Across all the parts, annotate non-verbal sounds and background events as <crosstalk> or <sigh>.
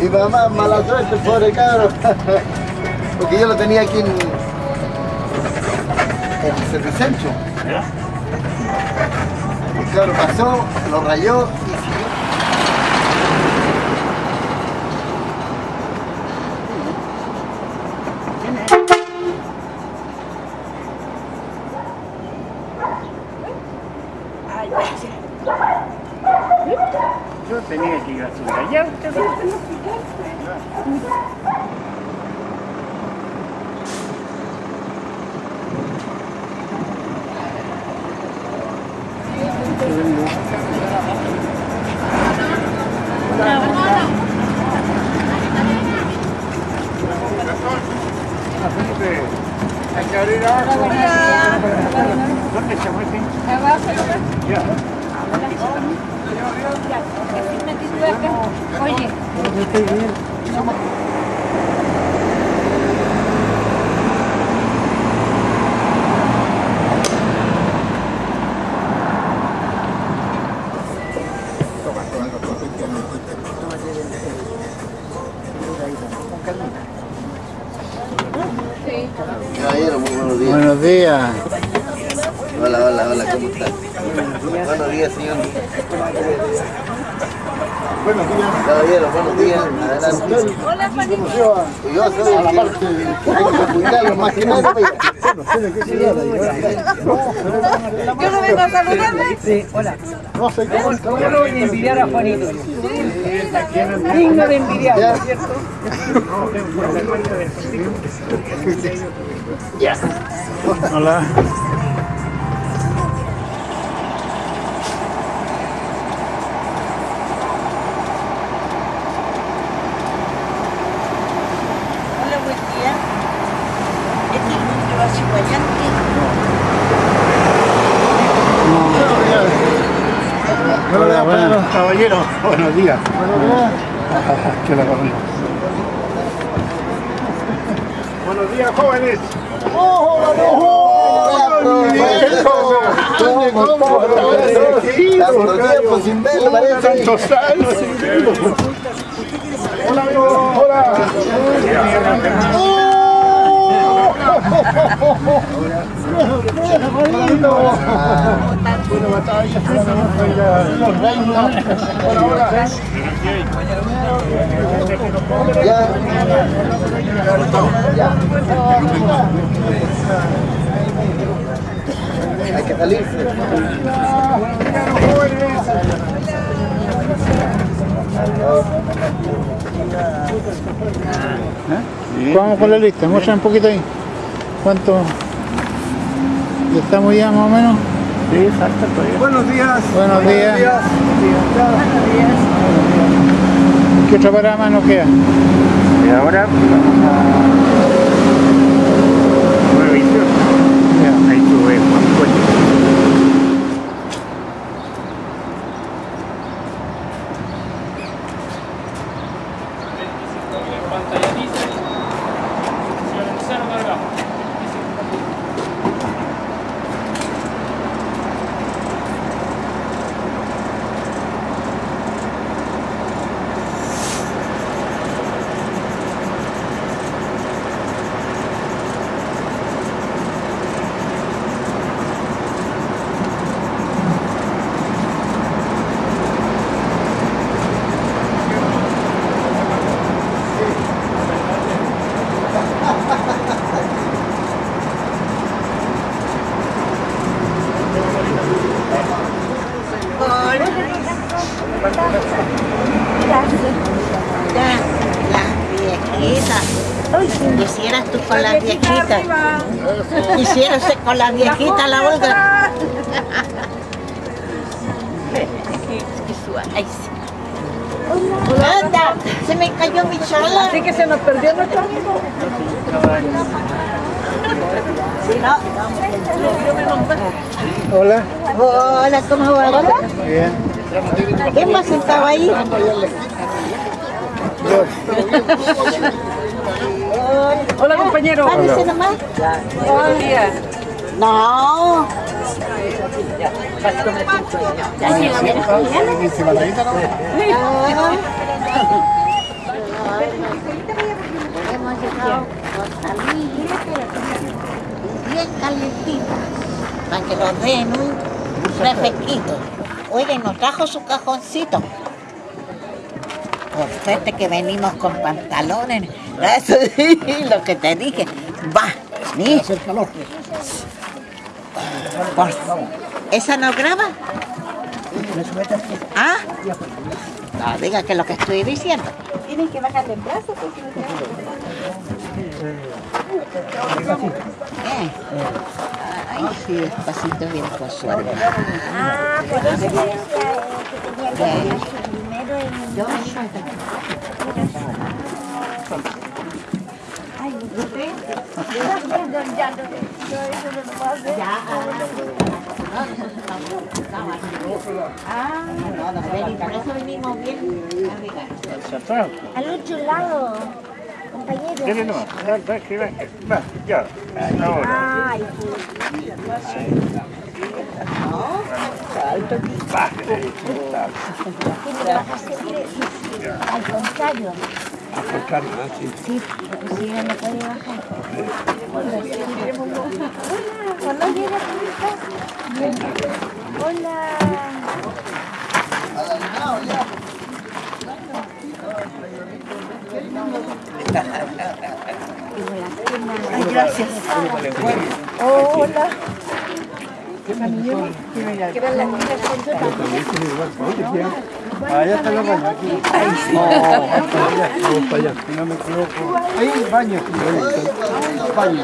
Mi mamá, mala suerte, pobre cabro. Porque yo lo tenía aquí en, en el servicentro. El cabro pasó, lo rayó y siguió. Yo tenía que ir a hacer allá. Hay que abrir ahora. ¿Dónde se meten? Ya. Oye, Caballero, muy buenos días. Buenos días. Hola, hola, hola, ¿cómo estás? Buenos días, señor. Buenos días. Caballero, buenos días. Adelante. hola Juanito. Yo soy el que tengo que Yo no vengo a saludarme. Sí, hola. Yo no voy a envidiar a Juanito. Digno de envidiar. ¿cierto? Hola, buen día. Este es el va a Chihuayante. Hola, buenas. Caballero, buenos días. Que la. <laughs> Buenos días, jóvenes. Sin verlo, años sin verlo. Hola, amigo. Hola. Ya. Ya. Hay que salirse. Vamos con la lista, muestra un poquito ahí. ¿Cuánto? ¿Ya ¿Estamos ya más o menos? Sí, falta todavía. Buenos días. Buenos días. ¿Qué otra parada más nos queda? Y ahora vamos a 928. Ya, ahí sube Juan Coche. Ya, las viejitas. Quisieras tú con las viejitas. Quisieras con las viejitas la Olga. Ay, sí. Anda, se me cayó mi chala. Así que se nos perdió nuestro amigo. Si no, Hola. Hola, ¿cómo va? Bien. ¿Quién más estaba ahí? Hola compañero. Nomás. No. Hemos llegado con salir bien calentita para que nos den un refresquito. Oye, nos trajo su cajoncito. Por suerte que venimos con pantalones. <laughs> Eso sí, lo que te dije. Va, ni. Hacer calor. Por- ¿Esa no graba? ¿Ah? No, diga que lo que estoy diciendo. Tienen que bajarle el brazo porque no Eh. Ay, sí, despacito bien con. Ah, por eso decía eh, que tenía que primero en Yo Ay, usted. Ya, no, yo eso no lo puedo hacer. ya. Ah, No, no, por eso venimos bien al otro lado, compañero. ¿Quieres no? Ven, ven, que ven. Va, ya. Ahora. Ay, tiene que bajarse bien. Al contrario. Contrario, ¿no? Sí. Sí, porque si no, no puede bajar. Hola, ¿cuándo llega a tu casa? Hola. Ay, gracias. Oh, hola. ¿Qué con tamaño? Allá está la baña. Aquí. Vamos para allá. Si no me equivoco. Ahí, baño. aquí. Baño.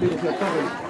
aquí,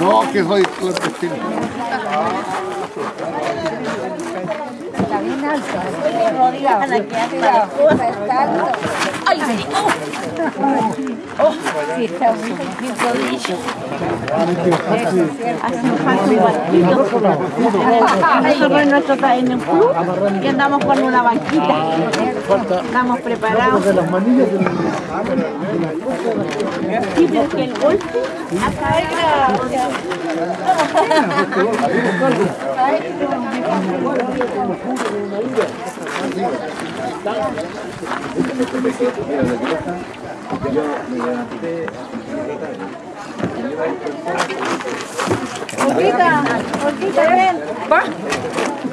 No, que soy clandestino. Está bien alto. ¡Ay! ¡Oh! Sí, está muy rodillo. Hace falta un banquito. Nosotros en nuestro en un club y andamos con una banquita. Estamos preparados. El. Olguita, Olguita, ven. Va.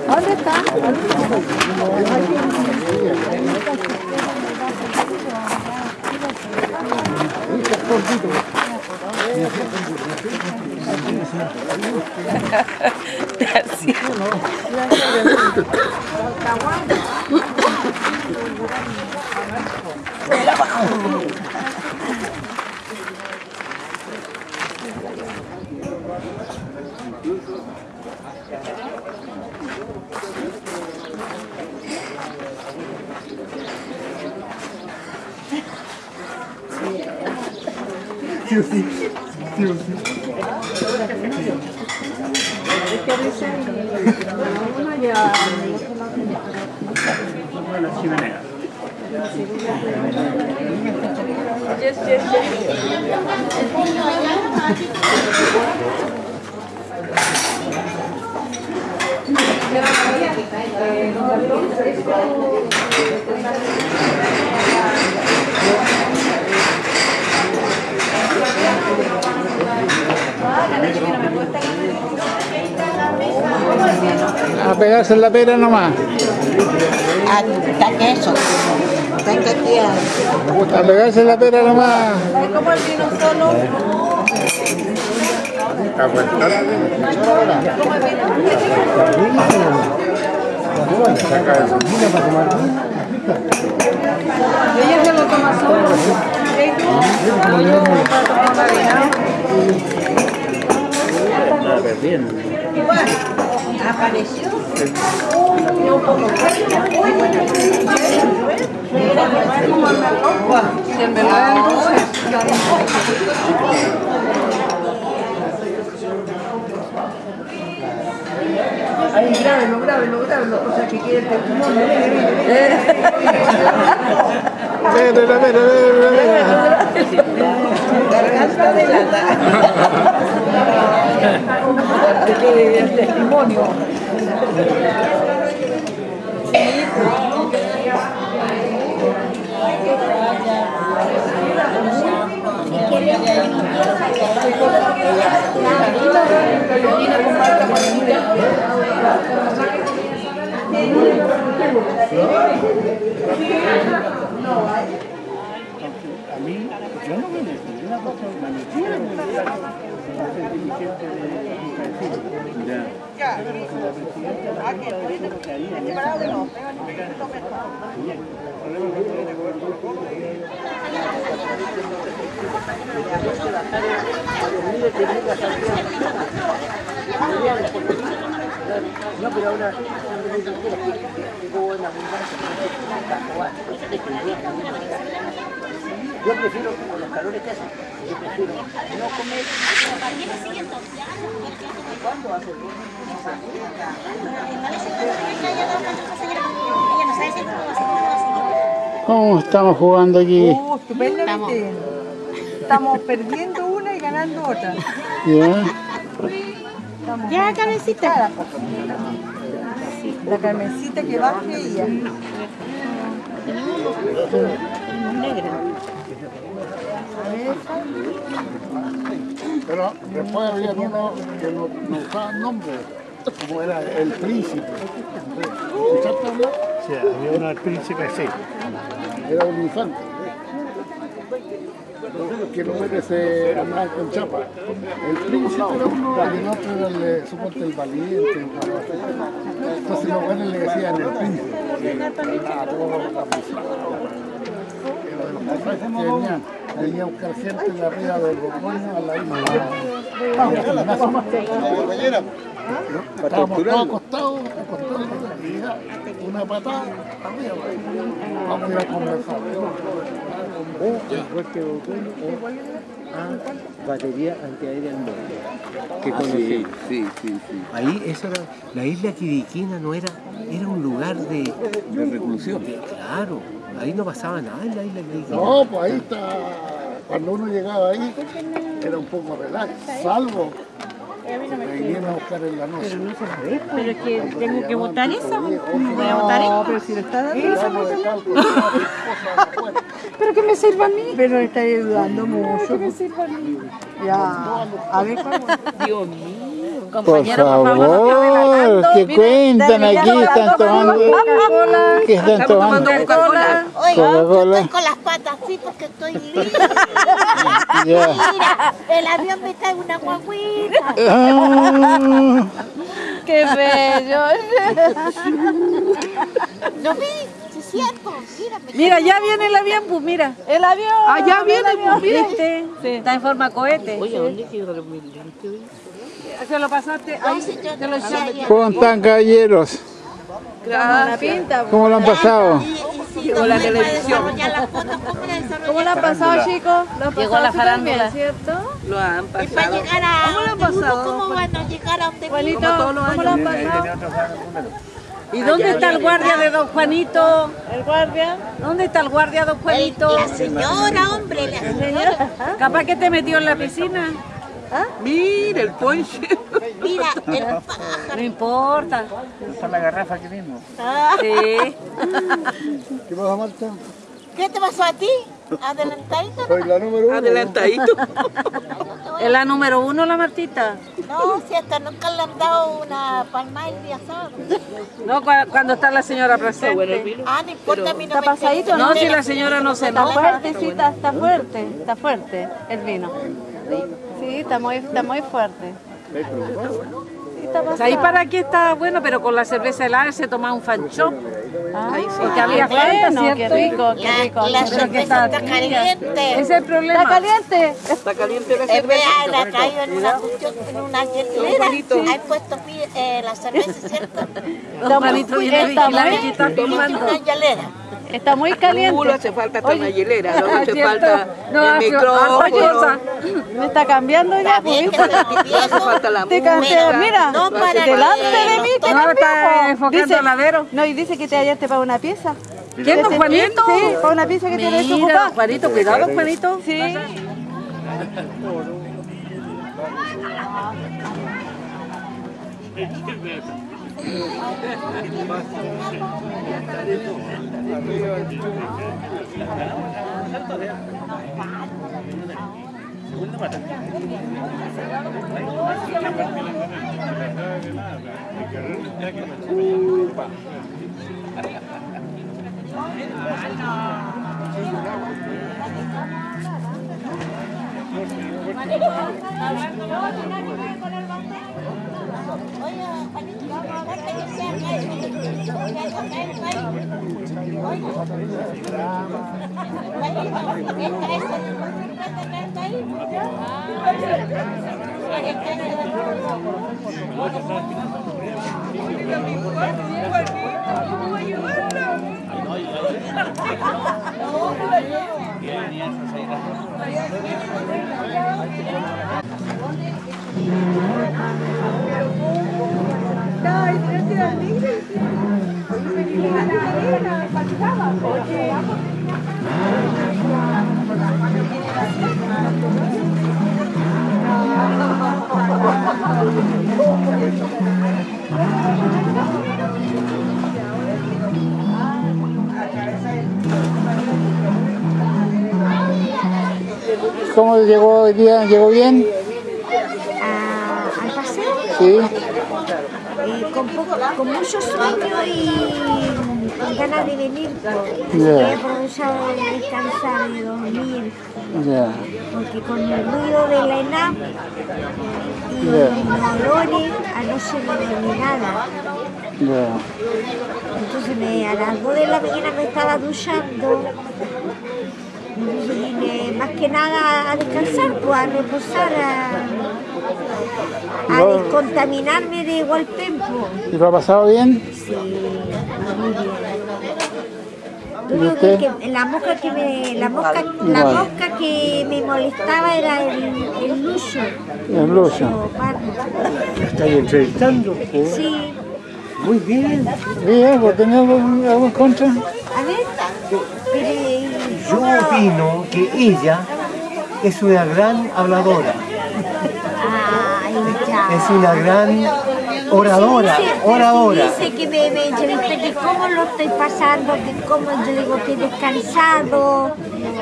¿Dónde está? That's. Pegarse en la pera nomás. Hasta que eso. A pegarse en la pera nomás. Es como el vino solo. Ella se lo toma solo. ¿Y tú? Yo para tomar una vina. apareció. Ahí, grábenlo, grábenlo, grábenlo, o sea que quede el testimonio. Pera, pera, pera. Garganta de lata. <laughs> El testimonio. A mí, yo no me metí una cosa, me metí una de Ya. Pero la presidenta la Junta yo prefiero como los calores que hacen, yo prefiero no comer. ¿Cuándo hace el ¿Cómo estamos jugando aquí? Uh, estupendamente. Estamos perdiendo una y ganando otra. ¿Ya? Estamos Ya, cabecita. La Carmencita que baje ella. Pero después había uno que no, no usaba nombre, como era el príncipe. ¿Escuchaste hablar? Sí, había uno del príncipe, sí. Era un infante. Que no merece andar con chapa. El príncipe era uno y el otro era el, suponte el valiente. Entonces los buenos le decían el príncipe. Ah, todo lo Pero de los pasajes que venían, venía a buscar gente de arriba del Borgoño a la isla. Vamos, Estábamos todos acostados, acostados, una patada arriba. Vamos a ir a conversar. batería antiaérea en Moro, que conocí. Sí, sí, sí. Ahí, eso era, la isla Quiriquina no era, era un lugar de, De reclusión. de- claro, ahí no pasaba nada en la isla. No, pues ahí está. Cuando uno llegaba ahí, era un poco relax, salvo me vinieron a buscar en la noche. Pero es que tengo que votar eso. Voy a votar No, pero si le está dando esa afuera. <laughs> Pero que me sirva a mí. Pero está ayudando mucho. Que me sirva a mí. Ya. A ver. Dios mío. Por Compañera, por favor, relatando. que cuentan aquí, están tomando. Coca-Cola. ¿Qué están tomando? Coca-Cola. Oiga, yo Coca-Cola. estoy con las patas así porque estoy <laughs> libre. Ya. Mira, el avión me trae una guaguita. Ah, Qué bello. <laughs> ¿Lo vi? Sí, es cierto. Mira, Mira, ya viene el avión, pues mira. El avión. Ah, ya viene, el avión, pues, mira. ¿viste? Está en forma cohete. Oye, ¿dónde quedaron mis lentes hoy? Se lo pasaste ahí. Lo echaste. ¿Cómo están, caballeros? La pinta. ¿Cómo lo han pasado? Llegó la televisión. ¿Cómo la han pasado, chicos? ¿Lo han Llegó la pasado farándula. ¿cierto? Lo han Y para pasado. llegar a ¿Cómo lo han pasado? ¿Cómo van a llegar a donde Juanito? ¿cómo lo han pasado? ¿Y dónde está el guardia de don Juanito? ¿El guardia? ¿Dónde está el guardia don Juanito? La señora, hombre, la señora. Capaz que te metió en la piscina. Mira el ponche. Mira, el pájaro. No importa. Esta es la garrafa que vimos. Sí. ¿Qué pasa, Marta? ¿Qué te pasó a ti? Adelantadito. Soy la número uno. Adelantadito. <laughs> ¿Es la número uno la Martita? No, si hasta nunca le han dado una palma el día sábado. No, cua- cuando está la señora presente. Ah, no importa, a mí no ¿Está me pasadito? No, si la señora no se Está enoja. fuerte, sí, está, está fuerte, está fuerte el vino. Sí, está muy, está muy fuerte. Sí, está O sea, ahí para aquí está bueno, pero con la cerveza helada se toma un fanchón. Ah, Porque había bueno, falta, qué rico, qué La, rico. la Pero que cerveza está está caliente. Ese es el problema. ¿Está caliente? Está caliente la Eh, cerveza. vea, la traigo en una cuestión, en una hielera. Hay puesto eh, la cerveza, ¿cierto? Don viene y está una hielera. Está muy Uh, no caliente. hace falta hasta una hielera, no <laughs> hace ¿Cierto? falta No, el micrófono. cosa. Me está cambiando ya, pues. te No hace falta la Te música. mira, No, para delante que de mí no te No, está enfocando ladero. No, y dice que te hallaste para una pieza. ¿Quién, don Juanito? Sí, para una pieza que Mira, desocupada. don Juanito, cuidado, Juanito. Sí. <laughs> ¿Cómo llegó hoy día? ¿Llegó bien? Al paseo Sí. con, poco, con mucho sueño y con ganas de venir. Ya. He aprovechado de descansar y dormir, Ya. porque con el ruido de la ENAP y Ya. los olores, anoche no dormí nada. Entonces me, a las 2 de la mañana me estaba duchando. Entonces vine más que nada a descansar, pues a reposar, a, descontaminarme de Hualpempo. ¿Y lo ha pasado bien? Sí, muy bien. ¿Y que, la mosca que me, la mosca, la mosca que me molestaba era el, el lucho. En Lucho. leopardo. ¿Estáis entrevistando? Sí, Muy bien. Bien, ¿por tener algo, algo en contra? a ver, pero, eh, Yo opino que ella es una gran habladora, es una gran oradora, oradora. Dice que me, me que cómo lo estoy pasando, que cómo yo digo que he descansado,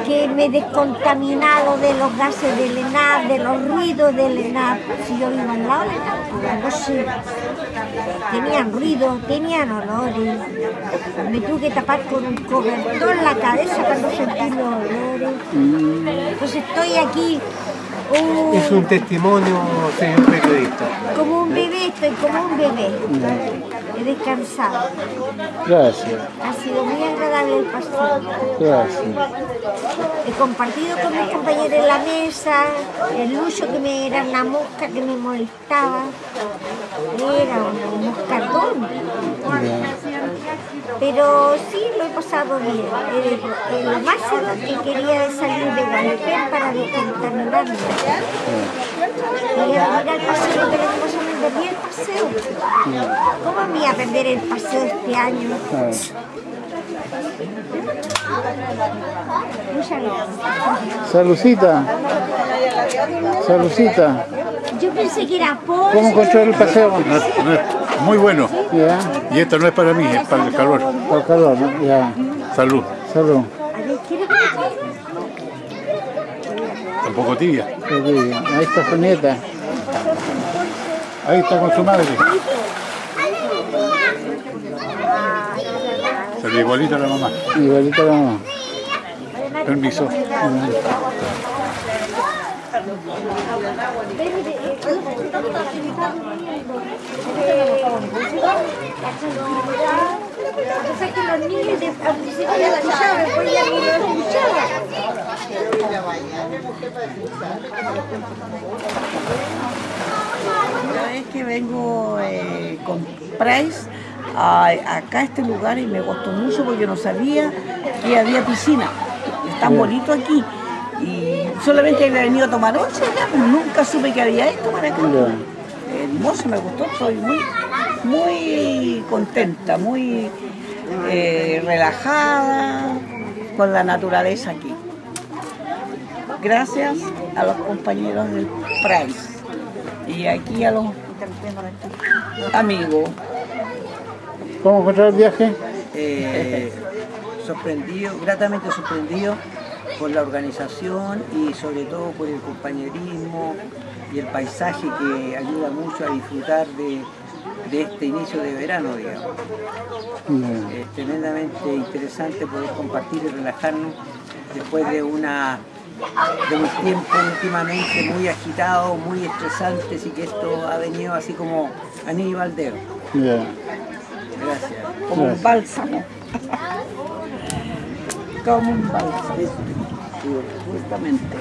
que me he descontaminado de los gases del ENAP, de los ruidos del ENAP. Si yo vivo al lado del ENAP, no sé. Tenían ruido, tenían olores. Me tuve que tapar con un cobertor la cabeza para no sentir los olores. Entonces estoy aquí. uh, Es un testimonio, señor periodista. como un bebé, estoy como un bebé. He descansado. Gracias, Ha sido muy agradable el paseo. gracias. He compartido con mis compañeros en la mesa, el lucho que me era una mosca que me molestaba. Era un moscardón. Pero sí lo he pasado bien. Eh, eh, lo máximo que quería es salir de Gualpén para descontaminarme. Quería venir al paseo, perdí el paseo. ¿Cómo me iba a perder el paseo este año? Salucita. Salucita. Yo pensé que era por... ¿Cómo encontró el paseo? No es- no es- muy bueno. Y esto no es para mí, es para el calor. por calor, ¿no? ya. Salud. Salud. A ver, ¿quiere que- poco tibia. Ahí está su nieta. Ahí está con su madre. Se ve igualita a la mamá. Igualito a la mamá. Permiso. Entonces que los niños de- al principio ya la escuchaban, después ya no la escuchaban. Una vez que vengo eh, con Price a, acá a este lugar y me costó mucho porque no sabía que había piscina. Es tan Ya. bonito aquí. Y solamente había venido a tomar once acá, pues nunca supe que había esto para acá. Ya. Hermoso, me gustó, estoy muy, muy contenta, muy eh, relajada con la naturaleza aquí. Gracias a los compañeros del Price y aquí a los amigos. ¿Cómo encontrar el viaje? Eh, sorprendido, gratamente sorprendido por la organización y sobre todo por el compañerismo y el paisaje que ayuda mucho a disfrutar de, de este inicio de verano, digamos. Es tremendamente interesante poder compartir y relajarnos después de una de un tiempo últimamente muy agitado, muy estresante, así que esto ha venido así como anillo al dedo. Gracias. como un Gracias. bálsamo. como un bálsamo, justamente.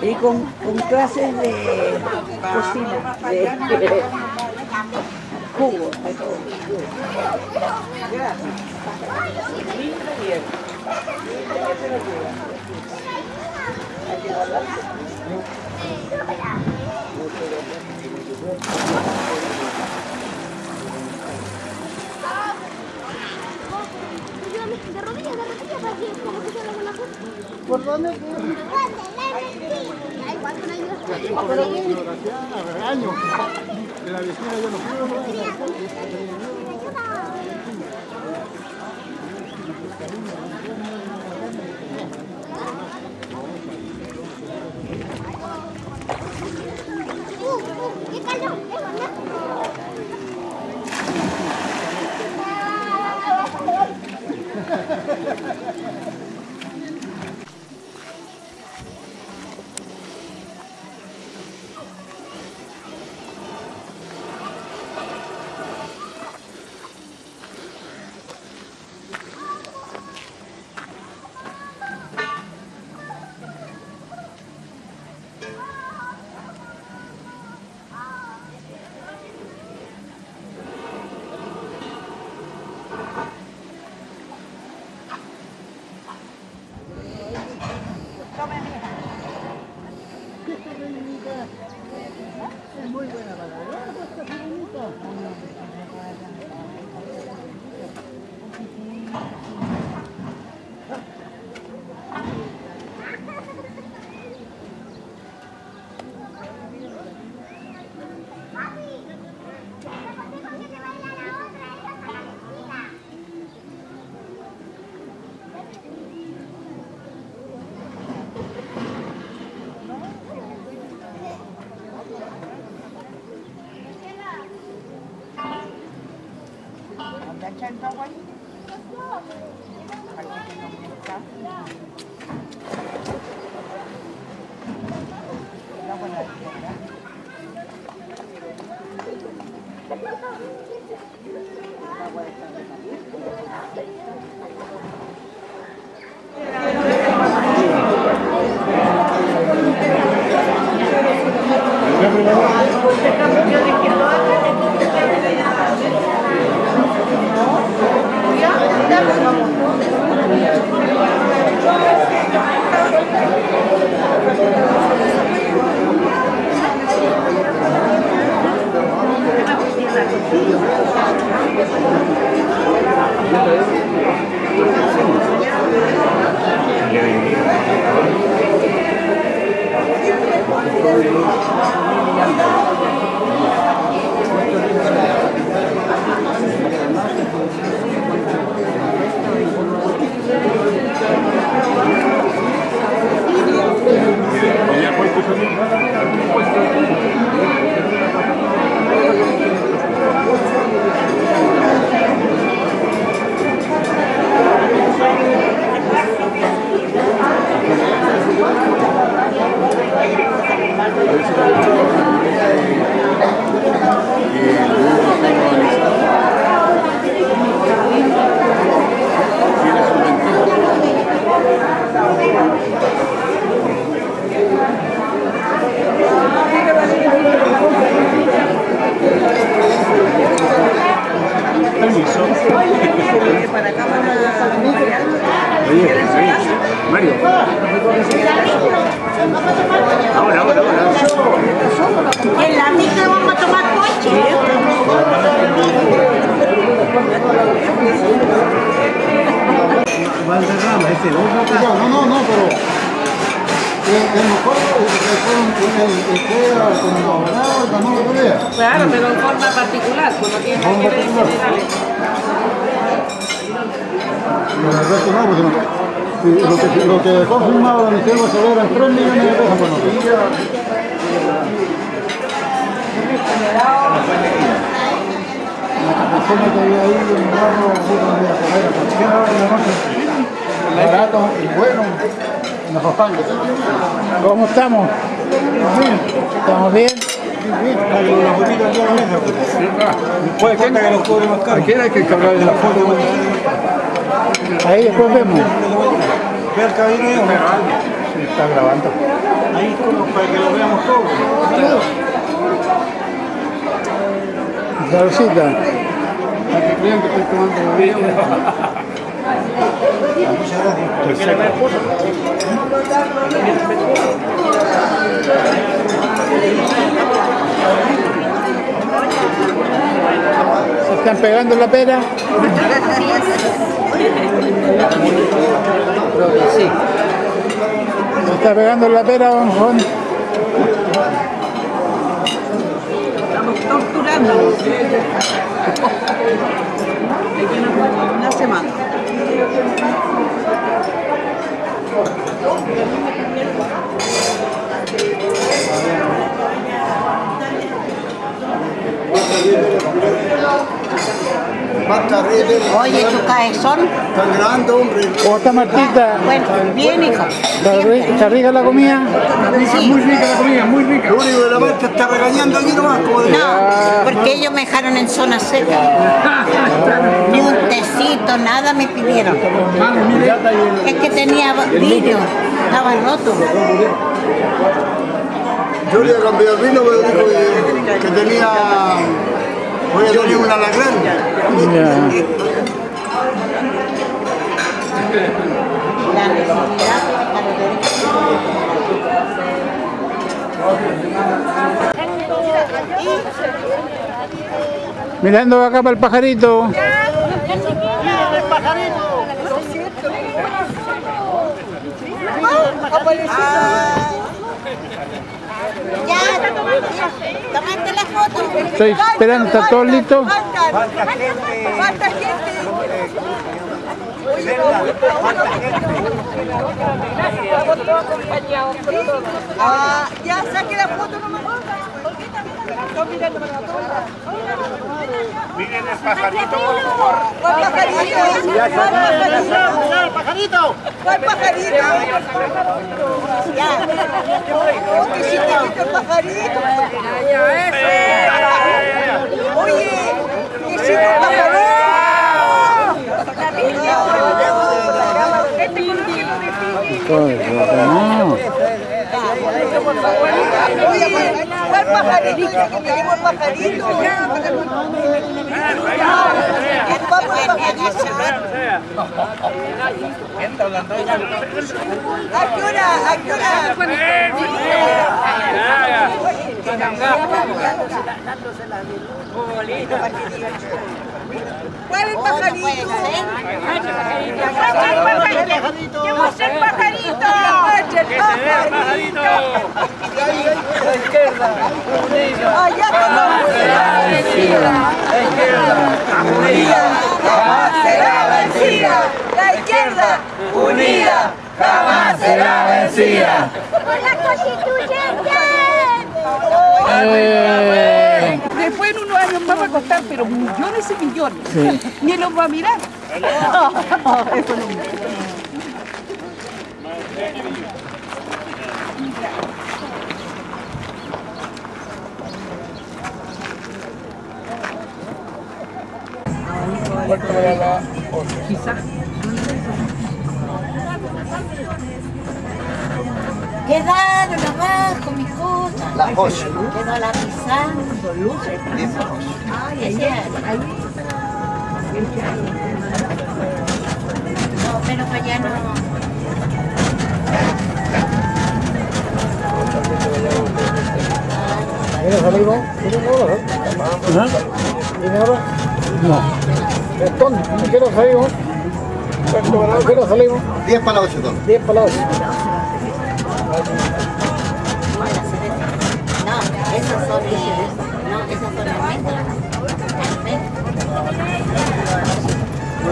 Y con, con clases de cocina, de jugo, de todo. De rodillas, de rodillas, que como que haga una foto. ¿Por dónde? Da igual, con ayuda. Uh, uh, qué calor, eh, mamá. Chantawani. permiso. Oye, oye, Mario. Ahora, ahora, ahora. En la micro vamos a tomar coche. ¿eh? Valderrama, ese. No, no, no, pero... Claro, pero en forma particular, pues no tiene que ver en generales. Pero el resto no, pues no. Sí, lo, que, lo que dejó firmado la Michelle Bachelet eran 3 millones de pesos nosotros. La persona que había ahí en el barro, de la noche. Barato y bueno. ¿Cómo estamos? ¿Estamos bien? Puede que que los cobre más caro. ¿A quién hay que cargar de la foto? Ahí después vemos. Ve al cabinero. Sí, está grabando. Ahí para que lo veamos todos. Salucita. Para que crean que estoy tomando bebida. <laughs> Muchas gracias. ¿Se están pegando la pera? ¿Se está pegando la pera, don? Estamos torturándonos. <laughs> Una semana. Thank you. Oye, tu cabezón. Tan grande, hombre. ¿Cómo está Martita? Bueno, bien, hijo. ¿Está ri- ¿Está rica la comida? Sí. Muy rica la comida, muy rica. Lo único que la marcha está regañando aquí nomás, como de... No, porque ellos me dejaron en zona seca. <laughs> Ni un tecito, nada me pidieron. Es que tenía vidrio, estaba roto. Yo le cambié el vino, pero dijo que, que tenía... Voy a tener un alacrán. La necesidad Mirando acá para el pajarito. Ya, tomaste la foto. Estoy esperando, ¿está todo listo? Falta gente. Ah, ya saque la foto nomás. Están mirando para todos lados. Miren el pajarito, por favor. ¿Cuál pajarito? ¿Cuál pajarito? pajarito! ¿Cuál pajarito? Ya. Oh, qué chiquitito el pajarito. Oye, qué chiquito el pajarito. No. Oye, ¿cuál pajarito? Dice que me dijo el pajarito. Vamos al pajarito. ¿A qué hora? ¿A qué hora? ¿Cuál es el pajarito? ¿Qué va a ser pajarito? ¿Qué va a ser pajarito? La izquierda, Allá jamás será vencida. La izquierda, unida, jamás será vencida. La izquierda, unida, jamás será vencida. ¡Por la constituyente! Después en unos años más va a costar, pero millones y millones. Sí. Ni los va a mirar. Eso no. Quizás. Quedaron abajo mis cosas. La Josh. Quedó la pisando, luces. Ay, ay, ay. No, pero para allá no. ¿Viene salimos? ¿Viene ahora? No. Entonces, ¿a qué hora salimos? ¿A qué hora salimos? 10 para las 8, don. 10 para las 8.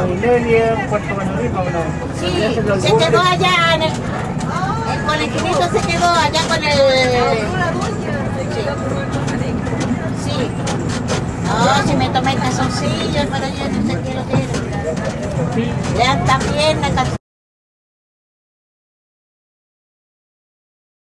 Media, Puerto Banarrico, ¿no? Sí, se quedó allá en el, el colegialito se quedó allá con el... Sí. Sí. No, si me tomé calzoncillos, pero yo no sé qué lo que era. Ya también la.